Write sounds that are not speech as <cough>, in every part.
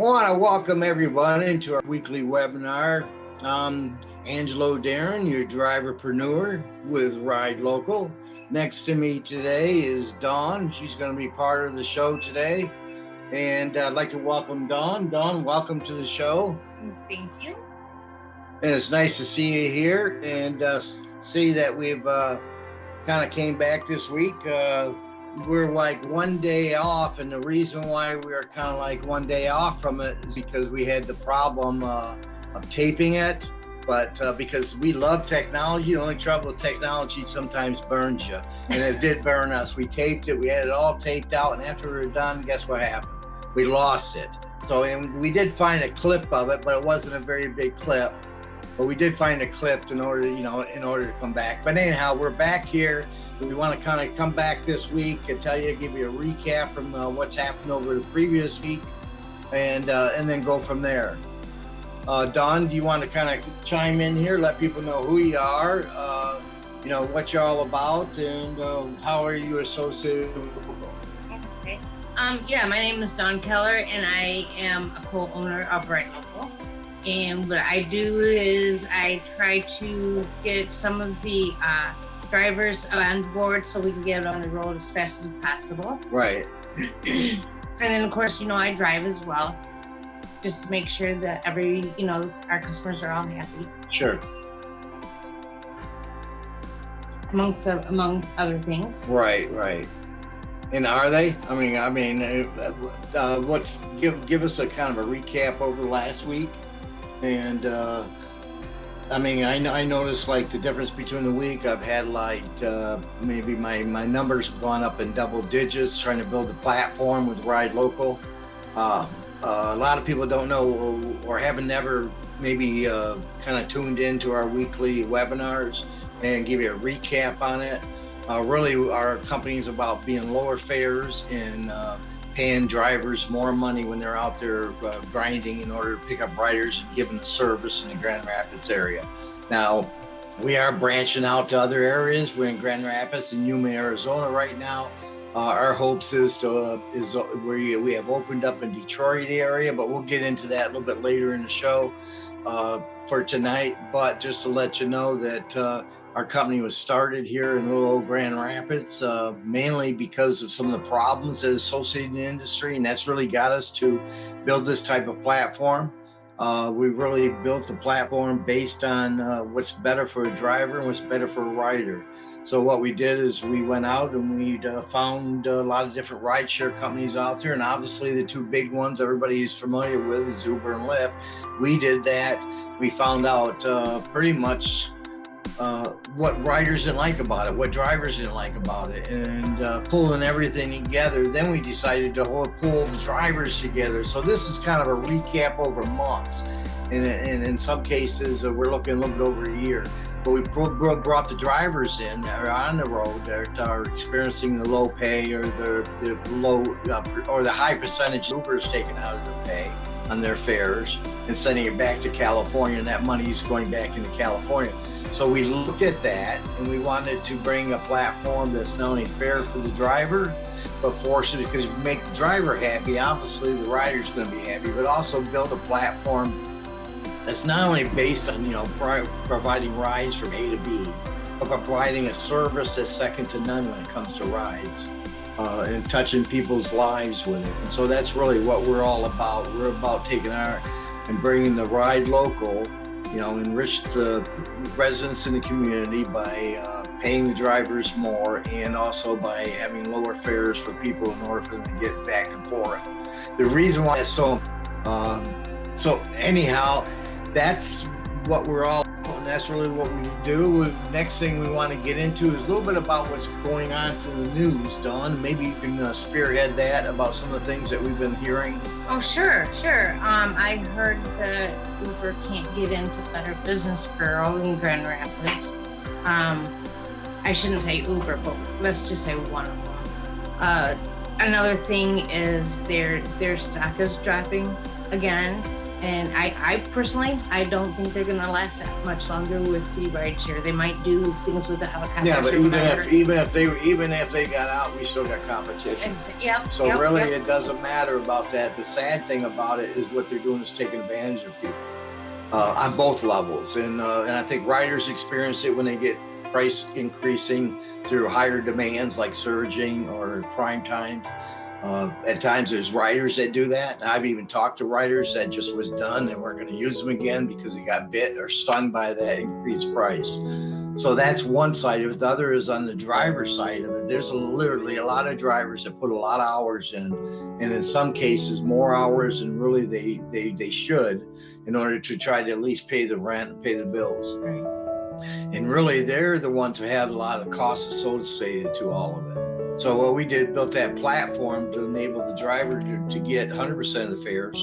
want to welcome everyone into our weekly webinar. I'm Angelo Darren, your driverpreneur with Ride Local. Next to me today is Dawn. She's going to be part of the show today. And I'd like to welcome Dawn. Dawn, welcome to the show. Thank you. And it's nice to see you here and uh, see that we've uh, kind of came back this week. Uh, we're like one day off and the reason why we are kind of like one day off from it is because we had the problem uh, of taping it but uh, because we love technology the only trouble with technology sometimes burns you and it did burn us. We taped it we had it all taped out and after we were done guess what happened? We lost it. So and we did find a clip of it but it wasn't a very big clip but we did find a clip in order you know in order to come back but anyhow we're back here we want to kind of come back this week and tell you, give you a recap from uh, what's happened over the previous week, and uh, and then go from there. Uh, Dawn, do you want to kind of chime in here, let people know who you are, uh, you know what you're all about, and uh, how are you associated with. Um, yeah, my name is Dawn Keller, and I am a co-owner of Ride Local. And what I do is I try to get some of the uh, drivers on board so we can get on the road as fast as possible. <clears throat> Right. and then of course, you know, I drive as well, just to make sure that every, you know, our customers are all happy. Sure. Amongst the, among other things. Right, right. And are they? I mean, I mean, uh, uh, what's give give us a kind of a recap over last week, and uh, I mean, I, I noticed like the difference between the week. I've had like uh, maybe my, my numbers have gone up in double digits trying to build a platform with Ride Local. Uh, a lot of people don't know or haven't never maybe uh, kind of tuned into our weekly webinars and give you a recap on it. Uh, really, our company is about being lower fares and uh, paying drivers more money when they're out there uh, grinding in order to pick up riders and give them the service in the Grand Rapids area. Now, we are branching out to other areas. We're in Grand Rapids and Yuma, Arizona right now. Uh, our hopes is to uh, is uh, we we have opened up in Detroit area, but we'll get into that a little bit later in the show uh, for tonight. But just to let you know that uh, our company was started here in little old Grand Rapids, uh, mainly because of some of the problems that associated in the industry, and that's really got us to build this type of platform. Uh, we really built the platform based on uh, what's better for a driver and what's better for a rider. So what we did is we went out and we uh, found a lot of different rideshare companies out there, and obviously the two big ones everybody's familiar with is Uber and Lyft. We did that. We found out uh, pretty much uh, what riders didn't like about it, what drivers didn't like about it, and uh, pulling everything together. Then we decided to pull the drivers together. So this is kind of a recap over months. And, and in some cases, uh, we're looking a little bit over a year. But we brought the drivers in that are on the road that are experiencing the low pay or the, the low uh, or the high percentage Ubers taken out of their pay on their fares and sending it back to California. And that money is going back into California. So we looked at that and we wanted to bring a platform that's not only fair for the driver, but force it because if you make the driver happy, obviously the rider's going to be happy, but also build a platform that's not only based on, you know, providing rides from A to B, but providing a service that's second to none when it comes to rides. Uh, and touching people's lives with it. And so that's really what we're all about. We're about taking our and bringing the ride local you know, enrich the residents in the community by uh, paying the drivers more and also by having lower fares for people in order for them to get back and forth. The reason why it's so, um, so anyhow, that's what we're all and that's really what we do. Next thing we want to get into is a little bit about what's going on in the news, Dawn. Maybe you can uh, spearhead that about some of the things that we've been hearing. Oh, sure, sure. Um, I heard that Uber can't get into Better Business Bureau in Grand Rapids. Um, I shouldn't say Uber, but let's just say one of them. Uh, another thing is their their stock is dropping again And I, I personally, I don't think they're gonna last that much longer with the ride share. They might do things with the helicopter. Yeah, but even if even if they even if they got out, we still got competition. Ex- Yep. So yep, really, yep. it doesn't matter about that. The sad thing about it is what they're doing is taking advantage of people uh, on both levels, and uh, and I think riders experience it when they get price increasing through higher demands like surging or prime times. Uh, at times, there's writers that do that. I've even talked to writers that just was done and weren't going to use them again because they got bit or stung by that increased price. So that's one side of it. The other is on the driver's side of it. There's a, literally a lot of drivers that put a lot of hours in, and in some cases more hours than really they they they should, in order to try to at least pay the rent and pay the bills. And really, they're the ones who have a lot of the costs associated to all of it. So what we did, built that platform to enable the driver to, to get 100% of the fares.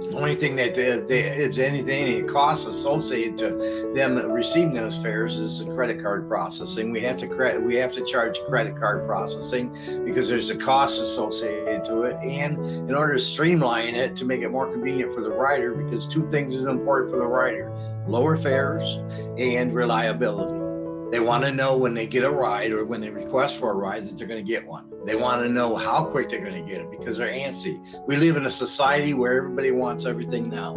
The only thing that they, they, if anything, any costs associated to them receiving those fares is the credit card processing. We have to credit, we have to charge credit card processing because there's a cost associated to it, and in order to streamline it to make it more convenient for the rider, because two things is important for the rider: lower fares and reliability. They want to know when they get a ride or when they request for a ride that they're going to get one. They want to know how quick they're going to get it because they're antsy. We live in a society where everybody wants everything now,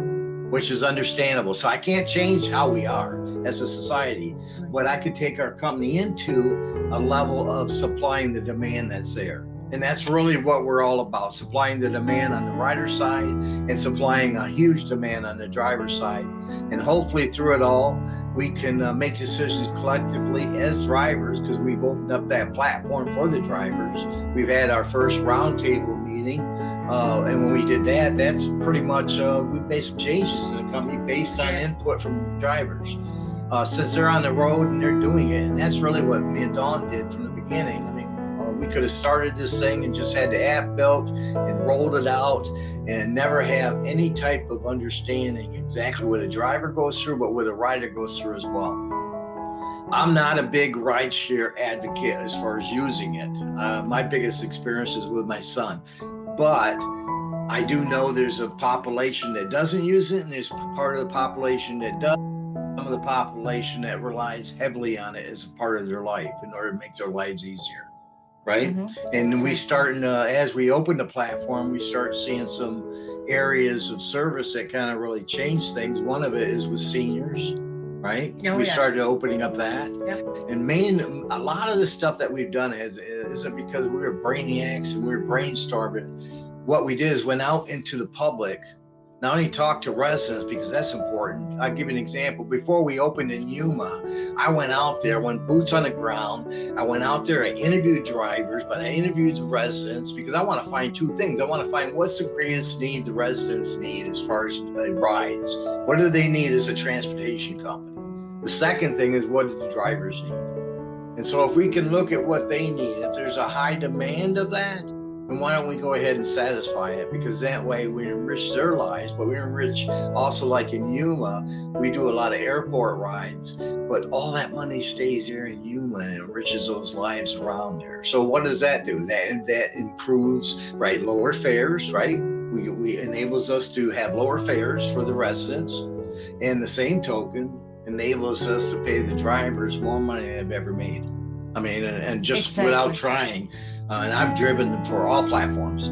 which is understandable. So I can't change how we are as a society, but I could take our company into a level of supplying the demand that's there. And that's really what we're all about supplying the demand on the rider side and supplying a huge demand on the driver's side. And hopefully, through it all, we can uh, make decisions collectively as drivers because we've opened up that platform for the drivers. We've had our first roundtable meeting. Uh, and when we did that, that's pretty much uh, we made some changes in the company based on input from drivers. Uh, since they're on the road and they're doing it, and that's really what me and Dawn did from the beginning. I mean, we could have started this thing and just had the app built and rolled it out and never have any type of understanding exactly what a driver goes through, but what a rider goes through as well. I'm not a big rideshare advocate as far as using it. Uh, my biggest experience is with my son, but I do know there's a population that doesn't use it, and there's part of the population that does. Some of the population that relies heavily on it as a part of their life in order to make their lives easier, right? Mhm. And we starting uh, as we open the platform, we start seeing some areas of service that kind of really change things. One of it is with seniors, right? Oh, we yeah. started opening up that. Yep. And main, a lot of the stuff that we've done is isn't because we were brainiacs and we were brainstorming. What we did is went out into the public, not only talk to residents because that's important. I'll give you an example. Before we opened in Yuma, I went out there, went boots on the ground. I went out there, I interviewed drivers, but I interviewed the residents because I want to find two things. I want to find what's the greatest need the residents need as far as uh, rides. What do they need as a transportation company? The second thing is what do the drivers need? And so if we can look at what they need, if there's a high demand of that, then why don't we go ahead and satisfy it? Because that way we enrich their lives, but we enrich also like in Yuma, we do a lot of airport rides, but all that money stays there in Yuma and enriches those lives around there. So what does that do? That that improves right lower fares, right? We, we enables us to have lower fares for the residents, and the same token enables us to pay the drivers more money than they've ever made. I mean, and, and just without trying, uh, and I've driven them for all platforms,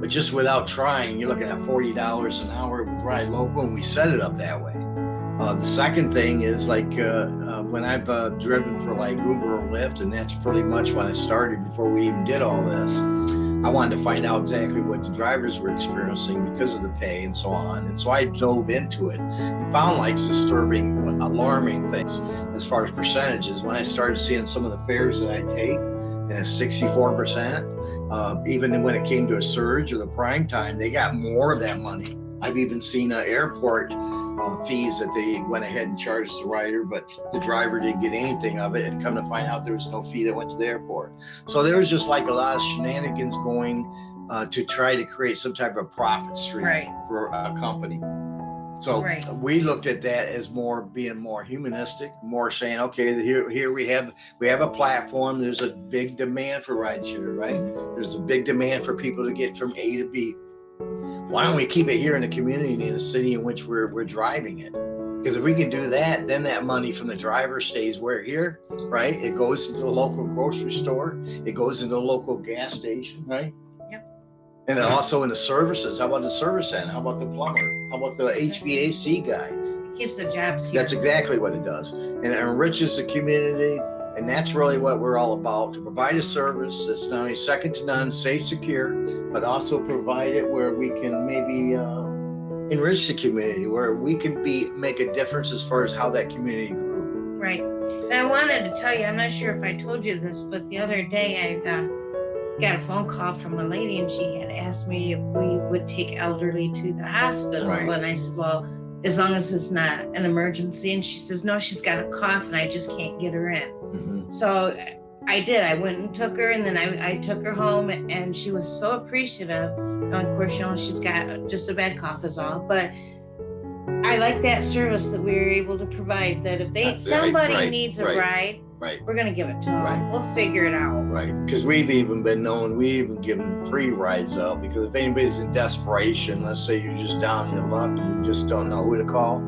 but just without trying, you're looking at forty dollars an hour with Ride Local, and we set it up that way. Uh, the second thing is like uh, uh, when I've uh, driven for like Uber or Lyft, and that's pretty much when I started before we even did all this. I wanted to find out exactly what the drivers were experiencing because of the pay and so on. And so I dove into it and found like disturbing, alarming things as far as percentages. When I started seeing some of the fares that I take, 64%, uh, even when it came to a surge or the prime time, they got more of that money. I've even seen uh, airport uh, fees that they went ahead and charged the rider, but the driver didn't get anything of it. And come to find out, there was no fee that went to the airport. So there was just like a lot of shenanigans going uh, to try to create some type of profit stream Right. for a company. So Right. we looked at that as more being more humanistic, more saying, okay, here here we have we have a platform. There's a big demand for rideshare, right? There's a big demand for people to get from A to B. why don't we keep it here in the community in the city in which we're we're driving it? Because if we can do that, then that money from the driver stays where here, right? It goes into the local grocery store, it goes into the local gas station, right? And then also in the services, how about the service end? How about the plumber? How about the HVAC guy? It keeps the jobs here. That's exactly what it does. And it enriches the community. And that's really what we're all about to provide a service that's not only second to none, safe, secure, but also provide it where we can maybe uh, enrich the community, where we can be make a difference as far as how that community grew. Right. And I wanted to tell you, I'm not sure if I told you this, but the other day I uh, got a phone call from a lady and she had asked me if we would take elderly to the hospital. Right. And I said, well, as long as it's not an emergency. And she says, no, she's got a cough and I just can't get her in. Mhm. So I did. I went and took her, and then I, I took her home, and she was so appreciative. And of course, you know, she's got just a bad cough, is all. But I like that service that we were able to provide. That if they That's somebody right, needs a right. ride, Right. we're gonna give it to them. Right. We'll figure it out. Right, because we've even been known, we even given free rides out, because if anybody's in desperation, let's say you're just down in your luck and you just don't know who to call,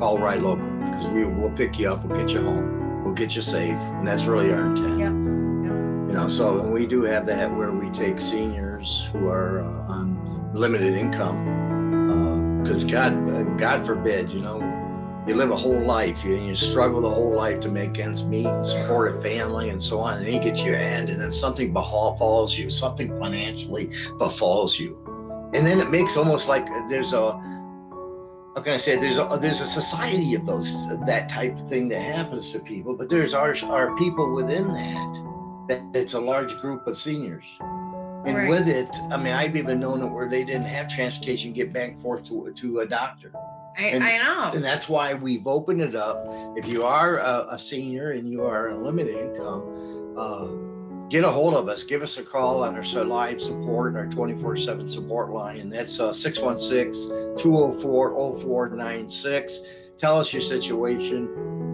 call Ride Local, because we will pick you up, we'll get you home, we'll get you safe, and that's really our intent. Yep, You know, so, and we do have that where we take seniors who are uh, on limited income, because God, uh, God forbid, you know, you live a whole life, you, you struggle the whole life to make ends meet and support a family and so on, and then you end, and then something befalls you, something financially befalls you, and then it makes almost like uh, there's a, how can I say, there's a uh, there's a society of those uh, that type of thing that happens to people, but there's our our people within that that it's a large group of seniors. And Right. with it, I mean, I've even known it where they didn't have transportation get back and forth to, to a doctor. I, And- I know. And that's why we've opened it up. If you are a, a senior and you are on limited income, uh, get a hold of us. Give us a call on our so- live support, our 24 7 support line. And that's uh, 616 204 0496. Tell us your situation.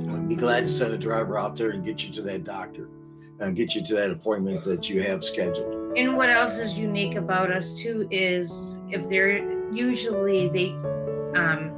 We'd be glad to send a driver out there and get you to that doctor and get you to that appointment that you have scheduled. And what else is unique about us too is if they're usually they um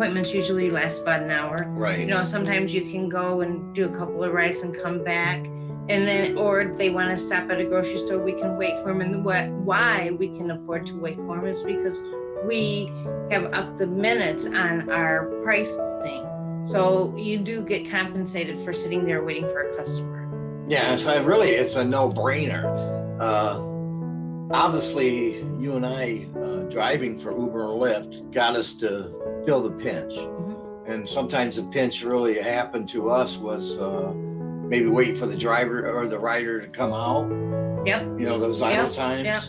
appointments usually last about an hour. Right. You know, sometimes you can go and do a couple of rides and come back. And then, or if they want to stop at a grocery store, we can wait for them. And what, why we can afford to wait for them is because we have up the minutes on our pricing. So you do get compensated for sitting there waiting for a customer. Yeah, so it really it's a no-brainer. Uh, obviously, you and I uh, driving for Uber and Lyft got us to feel the pinch, Mhm. and sometimes the pinch really happened to us was uh, maybe waiting for the driver or the rider to come out. Yep. You know those idle Yep, times, yep.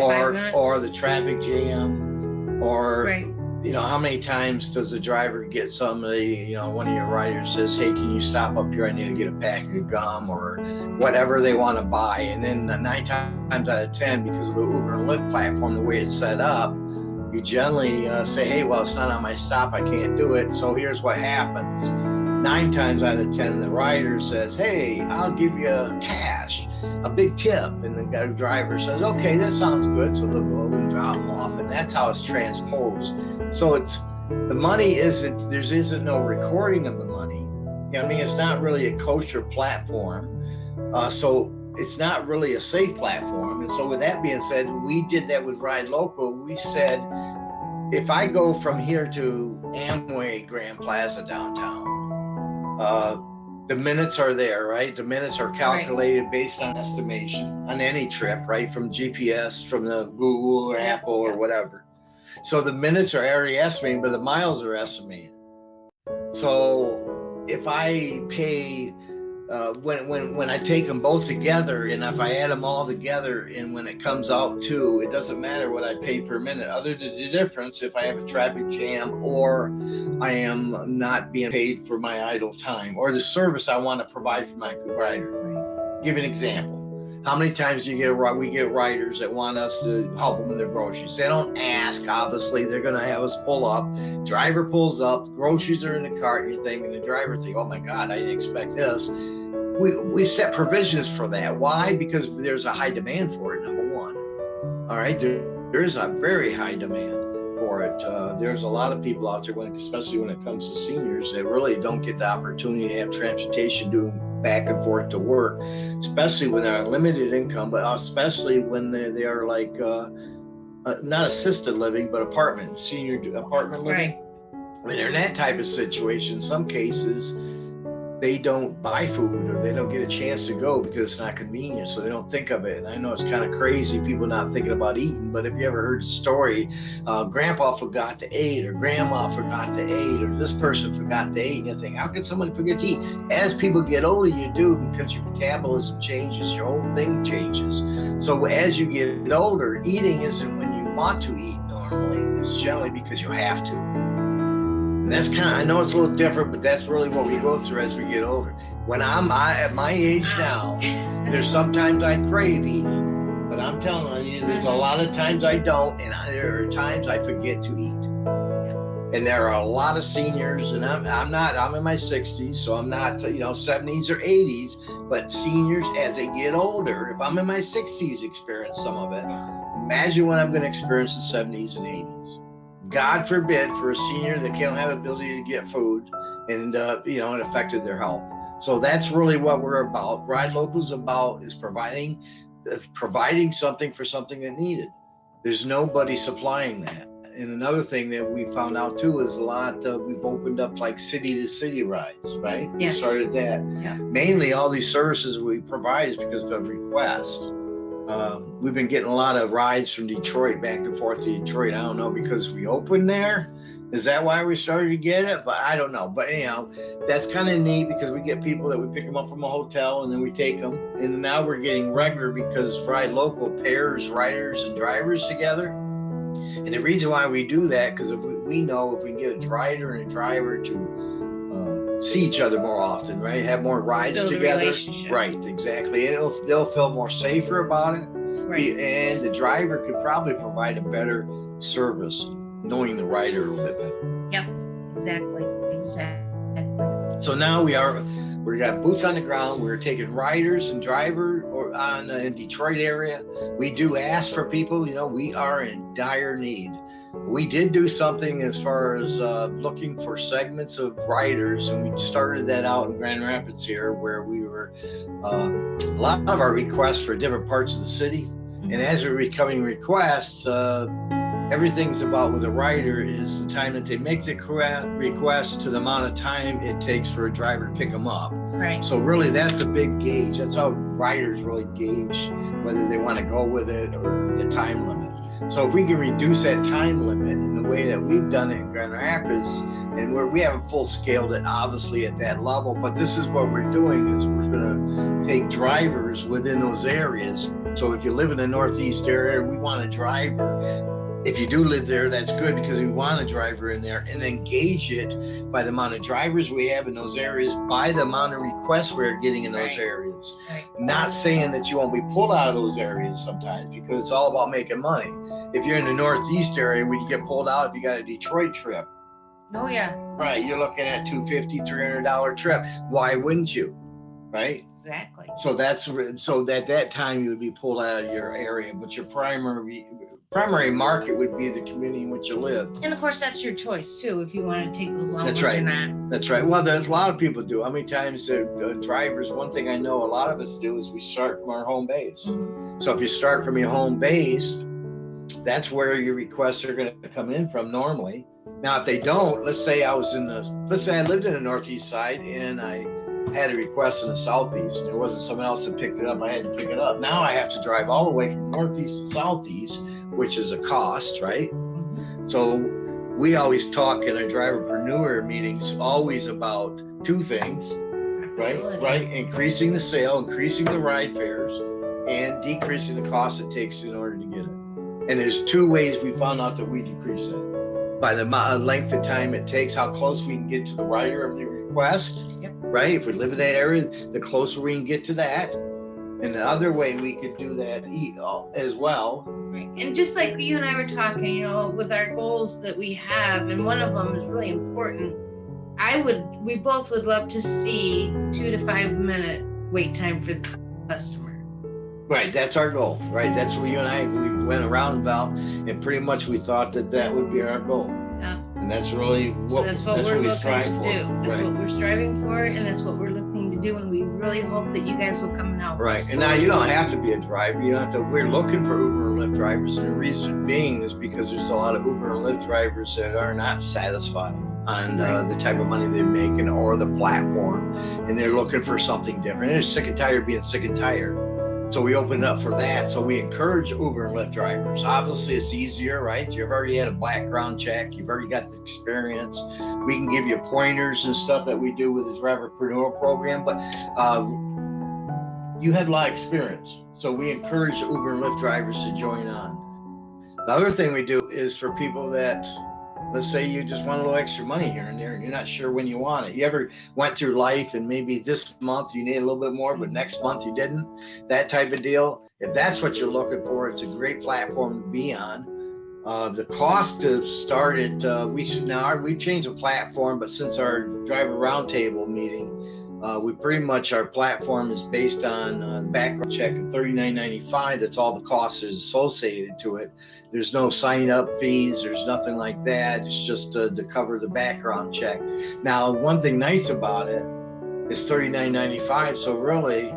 Or or the traffic jam, or right. You know, how many times does the driver get somebody, you know, one of your riders says, Hey, can you stop up here? I need to get a pack of gum or whatever they want to buy. And then the nine times out of 10, because of the Uber and Lyft platform, the way it's set up, you generally uh, say, Hey, well, it's not on my stop. I can't do it. So here's what happens. Nine times out of 10, the rider says, Hey, I'll give you cash, a big tip. And the driver says, Okay, that sounds good. So they'll go and drop them off. And that's how it's transposed. So it's the money isn't there's isn't no recording of the money. You know, I mean, it's not really a kosher platform. Uh, so it's not really a safe platform. And so with that being said, we did that with Ride Local. We said if I go from here to Amway Grand Plaza downtown, uh, the minutes are there, right? The minutes are calculated based on estimation on any trip, right? From GPS, from the Google or Apple or whatever. So the minutes are already estimated, but the miles are estimated. So if I pay, uh, when when when I take them both together, and if I add them all together, and when it comes out to, it doesn't matter what I pay per minute, other than the difference if I have a traffic jam or I am not being paid for my idle time or the service I want to provide for my rider. Give an example. How many times do you get a ri- we get riders that want us to help them with their groceries? They don't ask. Obviously, they're gonna have us pull up. Driver pulls up. Groceries are in the cart. And you're thinking the driver think, "Oh my God, I didn't expect this." We we set provisions for that. Why? Because there's a high demand for it. Number one. All right. There, there is a very high demand for it. Uh, there's a lot of people out there, when, especially when it comes to seniors, that really don't get the opportunity to have transportation doing back and forth to work, especially when they're on limited income, but especially when they, they are like uh, uh, not assisted living, but apartment, senior apartment living. Right. When they're in that type of situation, some cases, they don't buy food or they don't get a chance to go because it's not convenient. So they don't think of it. And I know it's kind of crazy, people not thinking about eating, but if you ever heard the story, uh, grandpa forgot to eat or grandma forgot to eat or this person forgot to eat, and you think, how can someone forget to eat? As people get older, you do because your metabolism changes, your whole thing changes. So as you get older, eating isn't when you want to eat normally, it's generally because you have to. And that's kind of, I know it's a little different, but that's really what we go through as we get older. When I'm I, at my age now, <laughs> there's sometimes I crave eating, but I'm telling you, there's a lot of times I don't, and I, there are times I forget to eat. And there are a lot of seniors, and I'm, I'm not, I'm in my 60s, so I'm not, you know, 70s or 80s, but seniors as they get older, if I'm in my 60s, experience some of it. Imagine what I'm going to experience in 70s and 80s. God forbid for a senior that can't have ability to get food and, uh, you know, it affected their health. So that's really what we're about. Ride Locals about is providing, uh, providing something for something that needed. There's nobody supplying that. And another thing that we found out too is a lot of, we've opened up like city to city rides, right? Yes. We started that. Yeah. Mainly all these services we provide is because of request. Um, we've been getting a lot of rides from Detroit back and forth to Detroit. I don't know because we opened there. Is that why we started to get it? But I don't know. But anyhow, that's kind of neat because we get people that we pick them up from a hotel and then we take them. And now we're getting regular because Ride Local pairs riders and drivers together. And the reason why we do that, because if we, we know if we can get a rider and a driver to see each other more often, right? Have more rides Build together. Right, exactly. And it'll, they'll feel more safer about it. Right. And the driver could probably provide a better service, knowing the rider a little bit better. Exactly. Exactly. So now we are, we got boots on the ground. We're taking riders and driver on uh, in Detroit area. We do ask for people. You know, we are in dire need. We did do something as far as uh, looking for segments of riders, and we started that out in Grand Rapids here, where we were um, a lot of our requests for different parts of the city. And as we're becoming requests, uh, everything's about with a rider is the time that they make the request to the amount of time it takes for a driver to pick them up. Right. So really, that's a big gauge. That's how riders really gauge whether they want to go with it or the time limit. So if we can reduce that time limit in the way that we've done it in Grand Rapids, and where we haven't full scaled it obviously at that level, but this is what we're doing is we're going to take drivers within those areas. So if you live in the Northeast area, we want a driver if you do live there, that's good because we want a driver in there and engage it by the amount of drivers we have in those areas, by the amount of requests we're getting in those Right. areas. Right. Not saying that you won't be pulled out of those areas sometimes because it's all about making money. If you're in the Northeast area, when you get pulled out, if you got a Detroit trip, Oh yeah. right, you're looking at 250 $300 trip. Why wouldn't you? Right? Exactly. So that's so that that time you would be pulled out of your area, but your primary primary market would be the community in which you live. And of course, that's your choice too, if you want to take those long That's or right. not. That's right. Well, there's a lot of people do. How many times the uh, drivers? One thing I know a lot of us do is we start from our home base. Mhm. So if you start from your home base, that's where your requests are going to come in from normally. Now, if they don't, let's say I was in the, let's say I lived in the northeast side and I had a request in the southeast. There wasn't someone else that picked it up. I had to pick it up. Now I have to drive all the way from northeast to southeast, which is a cost, right? So we always talk in our driverpreneur meetings always about two things, right? Right, increasing the sale, increasing the ride fares, and decreasing the cost it takes in order to get it. And there's two ways we found out that we decrease it by the length of time it takes, how close we can get to the writer of the request. Yep. Right, if we live in that area, the closer we can get to that. And the other way we could do that e- uh, as well Right. And just like you and I were talking, you know, with our goals that we have, and one of them is really important. I would, we both would love to see two to five minute wait time for the customer. Right, that's our goal, right? That's what you and I, we've went around about, and pretty much we thought that that would be our goal. Yeah. And that's really So what, that's what that's we're what we looking strive to do. That's Right. what we're striving for, and that's what we're looking to do. when we really hope that you guys will come and help. Right, us. and now you don't have to be a driver. You don't have to. We're looking for Uber and Lyft drivers, and the reason being is because there's a lot of Uber and Lyft drivers that are not satisfied on uh, the type of money they're making or the platform, and they're looking for something different. They're sick and tired of being sick and tired. So we opened up for that. So we encourage Uber and Lyft drivers. Obviously, it's easier, right? You've already had a background check. You've already got the experience. We can give you pointers and stuff that we do with the driverpreneur program, but. Uh, you had a lot of experience. So we encourage Uber and Lyft drivers to join on. The other thing we do is for people that, let's say you just want a little extra money here and there and you're not sure when you want it. You ever went through life and maybe this month you need a little bit more, but next month you didn't? That type of deal. If that's what you're looking for, it's a great platform to be on. Uh, the cost to start it, uh, we should now we've changed the platform, but since our driver roundtable meeting, uh, we pretty much our platform is based on uh, the background check of $39.95. That's all the costs is associated to it. There's no sign up fees. There's nothing like that. It's just uh, to cover the background check. Now, one thing nice about it is $39.95. So really,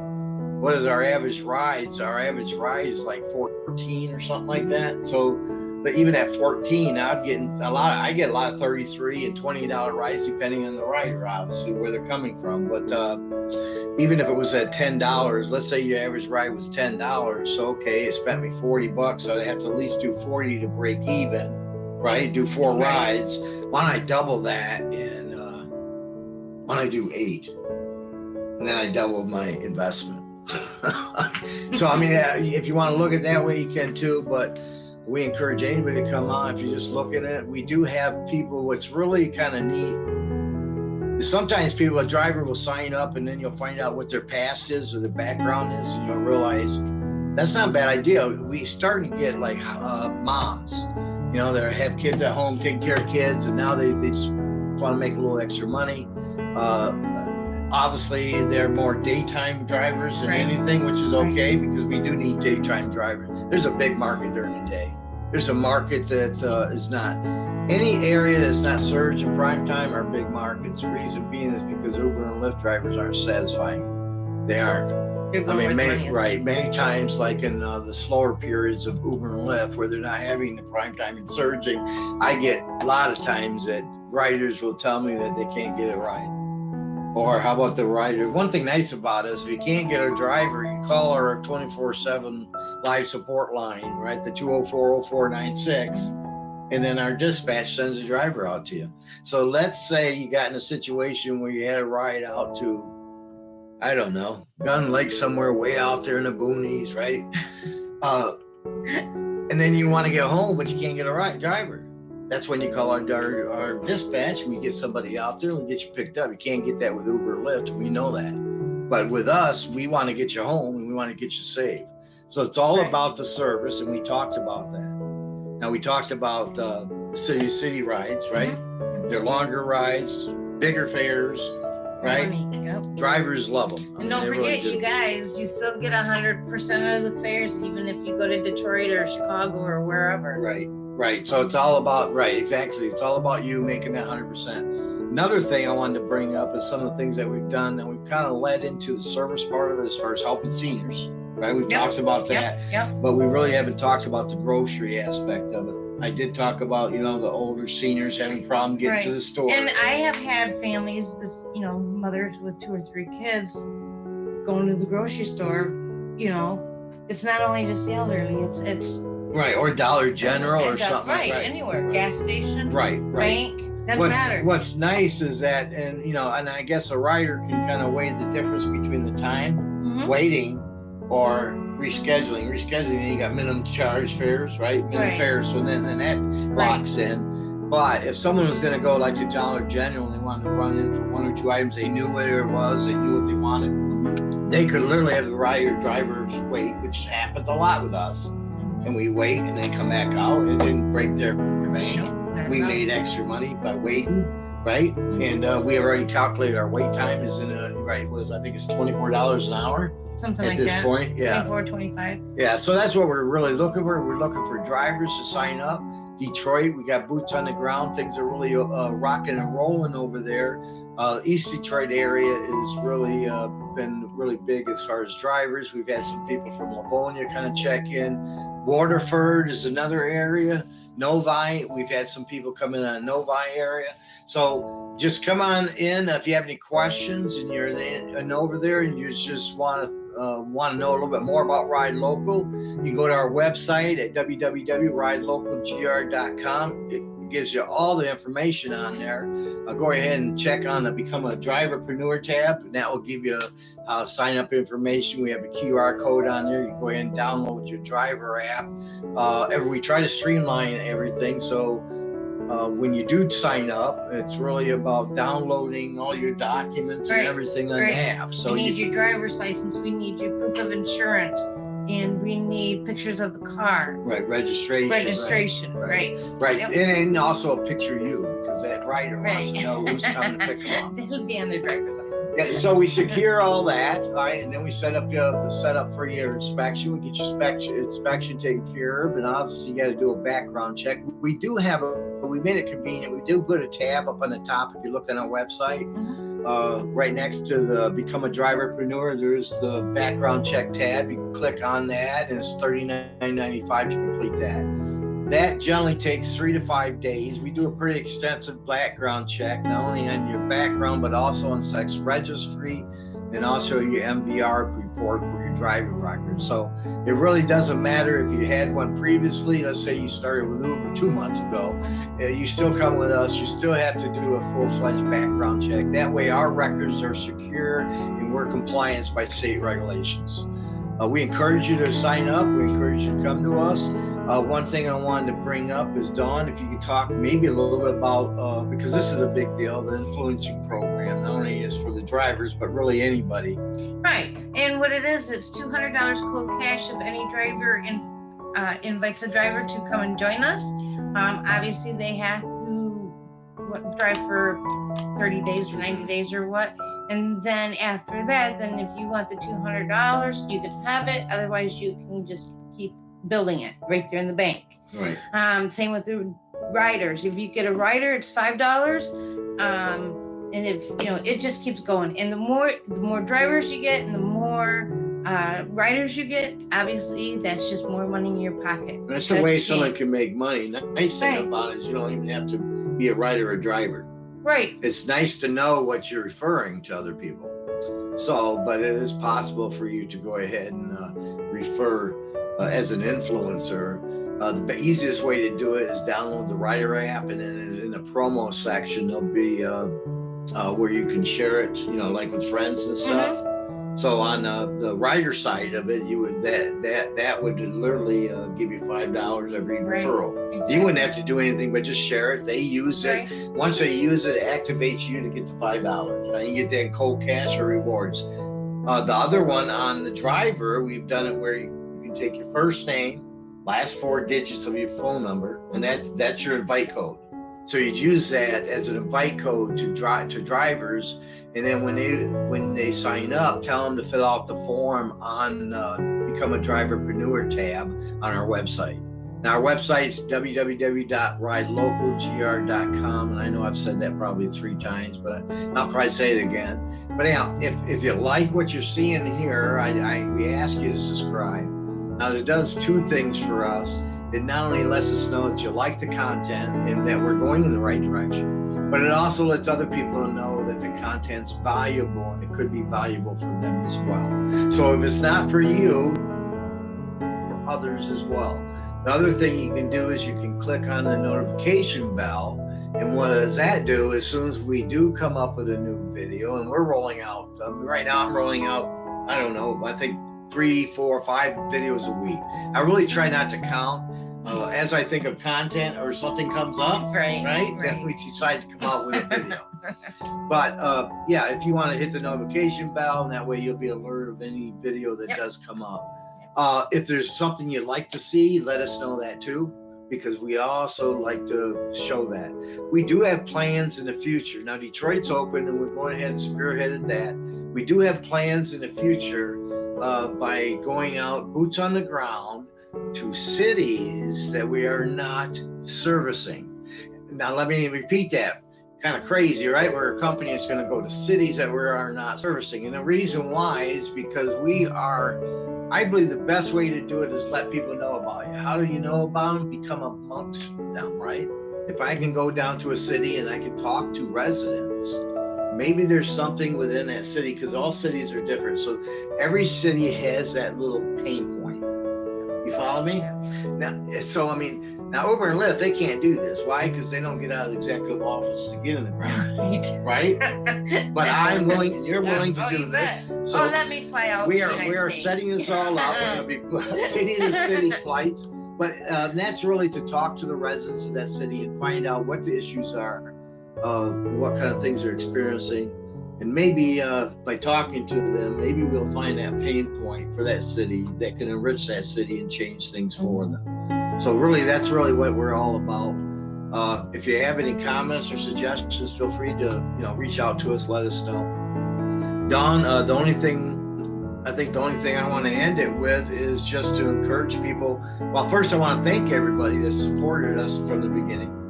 what is our average rides? Our average ride is like 14 or something like that. So, but even at 14, I'm getting a lot. Of, I get a lot of 33 and 20 dollar rides depending on the rider, obviously where they're coming from. But uh, even if it was at ten dollars, let's say your average ride was ten dollars, so okay, it spent me 40 bucks. So I'd have to at least do 40 to break even, right? Do four Right. rides. Why don't I double that and uh, why don't I do eight? And then I double my investment. <laughs> so I mean, if you want to look at it that way, you can too. But we encourage anybody to come on if you're just looking at it. We do have people. What's really kind of neat sometimes people, a driver will sign up, and then you'll find out what their past is or their background is, and you'll realize that's not a bad idea. We starting to get like uh, moms, you know, that have kids at home taking care of kids, and now they, they just want to make a little extra money. Uh, obviously, they're more daytime drivers than Right. anything, which is Right. okay because we do need daytime drivers. There's a big market during the day. There's a market that uh, is not any area that's not surge and prime time are big markets. The reason being is because Uber and Lyft drivers aren't satisfying. They aren't. I mean, many, right, many times, like in uh, the slower periods of Uber and Lyft, where they're not having the prime time and surging, I get a lot of times that riders will tell me that they can't get a ride. Or how about the rider? One thing nice about us, if you can't get a driver, you call our 24/7 live support line, right? The 2040496, and then our dispatch sends a driver out to you. So let's say you got in a situation where you had a ride out to I don't know, Gun Lake somewhere way out there in the boonies, right? <laughs> Uh, and then you want to get home, but you can't get a right driver. That's when you call our, our, our dispatch. We get somebody out there and get you picked up. You can't get that with Uber or Lyft. We know that. But with us, we want to get you home and we want to get you safe. So it's all Right. about the service, and we talked about that. Now we talked about uh, city city rides, right? Mhm. They're longer rides, bigger fares, right? Yep. Drivers love them. And don't forget, you guys, you still get a hundred percent of the fares, even if you go to Detroit or Chicago or wherever. Right, right. So it's all about right, exactly. It's all about you making that hundred percent. Another thing I wanted to bring up is some of the things that we've done, and we've kind of led into the service part of it as far as helping seniors. Right, we've Yep, talked about that, Yep, yep. but we really haven't talked about the grocery aspect of it. I did talk about, you know, the older seniors having problem getting to the store. And I have had families, this, you know, mothers with two or three kids going to the grocery store, you know, it's not only just the elderly, it's, it's. Right, or Dollar General or something Right, like that. anywhere, gas station, Right, right. bank, doesn't what's, matter. what's nice is that, and you know, and I guess a rider can kind of weigh the difference between the time Mhm. waiting or rescheduling. Rescheduling, you got minimum charge fares, right? Minimum Right. fares, so then, then that locks in. But if someone was going to go like to Dollar General and they wanted to run in for one or two items, they knew where it was, they knew what they wanted, Mhm. they could literally have the rider drivers wait, which happens a lot with us. And we wait and they come back out. It didn't break their bank we made extra money by waiting, right? And uh, we have already calculated our wait time is in a right was I think it's twenty four dollars an hour. something at like this that. point. Yeah. 24, 25. Yeah, so that's what we're really looking for. We're looking for drivers to sign up. Detroit, we got boots on the ground. Things are really uh, rocking and rolling over there. Uh, East Detroit area is really uh, been really big as far as drivers. We've had some people from Livonia kind of check in. Waterford is another area. Novi, we've had some people come in on Novi area. So just come on in if you have any questions and you're in, and over there and you just want to uh, want to know a little bit more about Ride Local, you can go to our website at www.ridelocalgr.com. It gives you all the information on there. Uh, go ahead and check on the Become a Driverpreneur tab, and that will give you uh, sign up information. We have a QR code on there. You can go ahead and download your driver app. Uh, we try to streamline everything. So uh, when you do sign up, it's really about downloading all your documents Right, and everything on right. the app. So we need you, your driver's license. We need your proof of insurance. And we need pictures of the car. right, registration. right. Registration, right. right? Right, Yep. and, and also a picture of you because that rider wants to know who's coming to pick them up. <laughs> That'll be on their driver's. Yeah, so we secure all that, all right, and then we set up your set up for your inspection. We get your inspection inspection taken care of, and obviously you got to do a background check. We do have a we made it convenient. We do put a tab up on the top if you look on our website. Mhm. Uh, right next to the Become a Driverpreneur, there's the background check tab. You can click on that, and it's $39.95 to complete that. That generally takes three to five days. We do a pretty extensive background check, not only on your background, but also on sex registry and also your MVR report for your driving record. So it really doesn't matter if you had one previously. Let's say you started with Uber two months ago, uh, you still come with us. You still have to do a full-fledged background check. That way, our records are secure and we're compliant by state regulations. Uh, we encourage you to sign up. We encourage you to come to us. Uh, one thing I wanted to bring up is Dawn, if you could talk maybe a little bit about, uh, because this is a big deal, the influencing program, not only is for the drivers, but really anybody. Right. And what it is, it's two hundred dollars cold cash if any driver in, uh, invites a driver to come and join us. Um, obviously they have to what, drive for thirty days or ninety days or what. And then after that, then if you want the two hundred dollars, you can have it. Otherwise, you can just building it right there in the bank. Right. Um, same with the riders. If you get a rider, it's five dollars. Um, and if you know, it just keeps going. And the more the more drivers you get, and the more uh, riders you get, obviously that's just more money in your pocket. That's the way someone can make money. Nice thing Right. about it is you don't even have to be a rider or driver. Right. It's nice to know what you're referring to other people. So, but it is possible for you to go ahead and uh, refer uh, as an influencer. Uh, the easiest way to do it is download the Rider app, and then in the promo section there'll be uh, uh, where you can share it. You know, like with friends and stuff. So on uh, the Rider side of it, you would that that that would literally uh, give you five dollars every Right. referral. You wouldn't have to do anything but just share it. They use it. Right. Once they use it, it activates you to get the five dollars. Now you get that cold cash or rewards. Uh, the other one on the driver, we've done it where you take your first name, last four digits of your phone number, and that that's your invite code. So you'd use that as an invite code to drive to drivers, and then when they when they sign up, tell them to fill out the form on uh, Become a Driverpreneur tab on our website. Now, our website is www.ridelocalgr.com, and I know I've said that probably three times, but I'll probably say it again. But anyhow, if, if you like what you're seeing here, I, I we ask you to subscribe. Now, it does two things for us. It not only lets us know that you like the content and that we're going in the right direction, but it also lets other people know that the content's valuable and it could be valuable for them as well. So if it's not for you, for others as well. The other thing you can do is you can click on the notification bell. And what does that do? As soon as we do come up with a new video, and we're rolling out, um, right now I'm rolling out, I don't know, I think three, four, five videos a week. I really try not to count. Uh, as I think of content or something comes up, Right. right, then we decide to come out with a <laughs> video. But uh, yeah, if you want to hit the notification bell, and that way you'll be alerted of any video that Yep. does come up. Uh, if there's something you'd like to see, let us know that too, because we also like to show that. We do have plans in the future. Now Detroit's open, and we're going ahead and spearheaded that. We do have plans in the future uh, by going out boots on the ground to cities that we are not servicing. Now, let me repeat that. Kind of crazy, right? We're a company that's going to go to cities that we are not servicing. And the reason why is because we are, I believe the best way to do it is let people know about you. How do you know about them? Become amongst them, right? If I can go down to a city and I can talk to residents, maybe there's something within that city because all cities are different. So every city has that little pain point. You follow me? Now, so I mean, now Uber and Lyft, they can't do this. Why? Because they don't get out of the executive office to get in the ground, Right. <laughs> right? But I'm willing, and you're willing to Oh, do this. bet. So oh, let me fly out. we are we are States. setting this all up. We're gonna be <laughs> <laughs> city to city flights, but uh, that's really to talk to the residents of that city and find out what the issues are, uh, what kind of things they're experiencing, and maybe uh, by talking to them, maybe we'll find that pain point for that city that can enrich that city and change things for them. So really, that's really what we're all about. Uh, if you have any comments or suggestions, feel free to you know reach out to us. Let us know. Dawn, uh, the only thing I think the only thing I want to end it with is just to encourage people. Well, first I want to thank everybody that supported us from the beginning.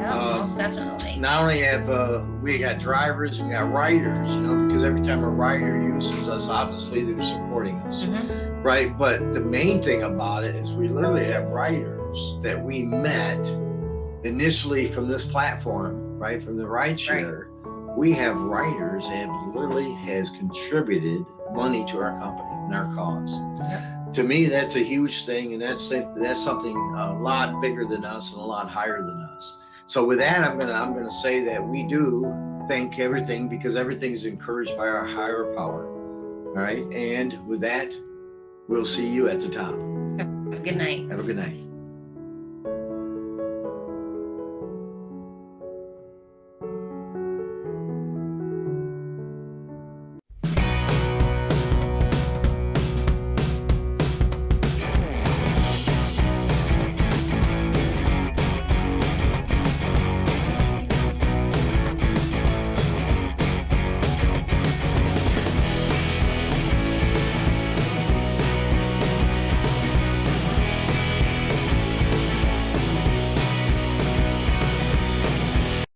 Yeah, uh, most definitely. Not only have uh, we got drivers, we got riders, you know, because every time a rider uses us, obviously they're supporting us, Mhm. right? But the main thing about it is we literally have riders that we met initially from this platform, right? From the ride share. We have riders that have literally has contributed money to our company and our cause. To me, that's a huge thing, and that's that's something a lot bigger than us and a lot higher than us. So with that, I'm gonna I'm gonna say that we do thank everything because everything is encouraged by our higher power. All right, and with that, we'll see you at the top. Have a good night. Have a good night.